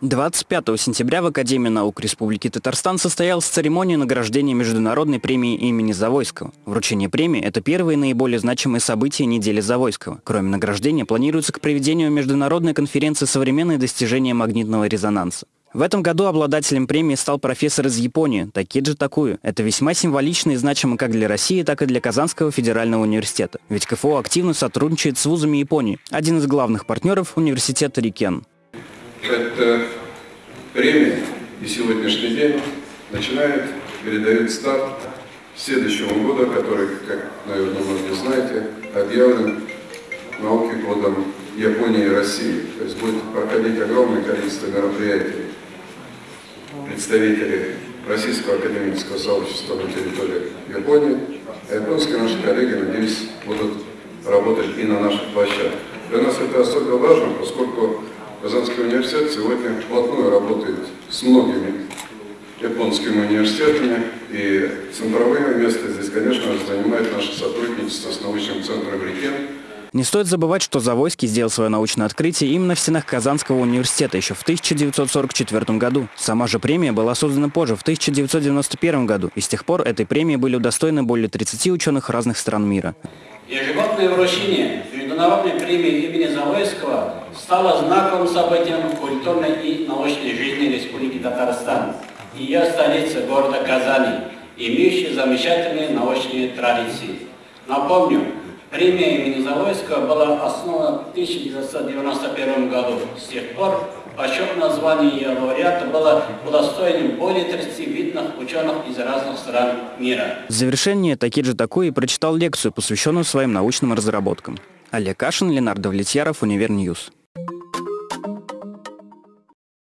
25 сентября в Академии наук Республики Татарстан состоялась церемония награждения Международной премии имени Завойского. Вручение премии – это первые наиболее значимые события недели Завойского. Кроме награждения, планируется к проведению Международной конференции «Современные достижения магнитного резонанса». В этом году обладателем премии стал профессор из Японии Такиджи Такую. Это весьма символично и значимо как для России, так и для Казанского федерального университета. Ведь КФУ активно сотрудничает с вузами Японии. Один из главных партнеров – университет Рикен. Эта премия и сегодняшний день начинает, передает старт следующему году, который, как, наверное, многие знаете, объявлен науки годом Японии и России. То есть будет проходить огромное количество мероприятий представителей Российского академического сообщества на территории Японии. А японские наши коллеги, надеюсь, будут работать и на наших площадках. Для нас это особенно важно, поскольку Казанский университет сегодня вплотную работает с многими японскими университетами, и центровое место здесь, конечно занимает наше сотрудничество с научным центром «Рекен», не стоит забывать, что Завойский сделал свое научное открытие именно в стенах Казанского университета еще в 1944 году. Сама же премия была создана позже, в 1991 году, и с тех пор этой премии были удостоены более 30 ученых разных стран мира. Ежегодное вручение Международной премии имени Завойского стало знаковым событием культурной и научной жизни Республики Татарстан и ее столицы города Казани, имеющей замечательные научные традиции. Напомню, Премия имени Завойского была основана в 1991 году. С тех пор почетное звание ее лауреата было удостоенным более 30 видных ученых из разных стран мира. В завершение Такиджи Такуи прочитал лекцию, посвященную своим научным разработкам. Олег Кашин, Ленар Давлетьяров, Univer News.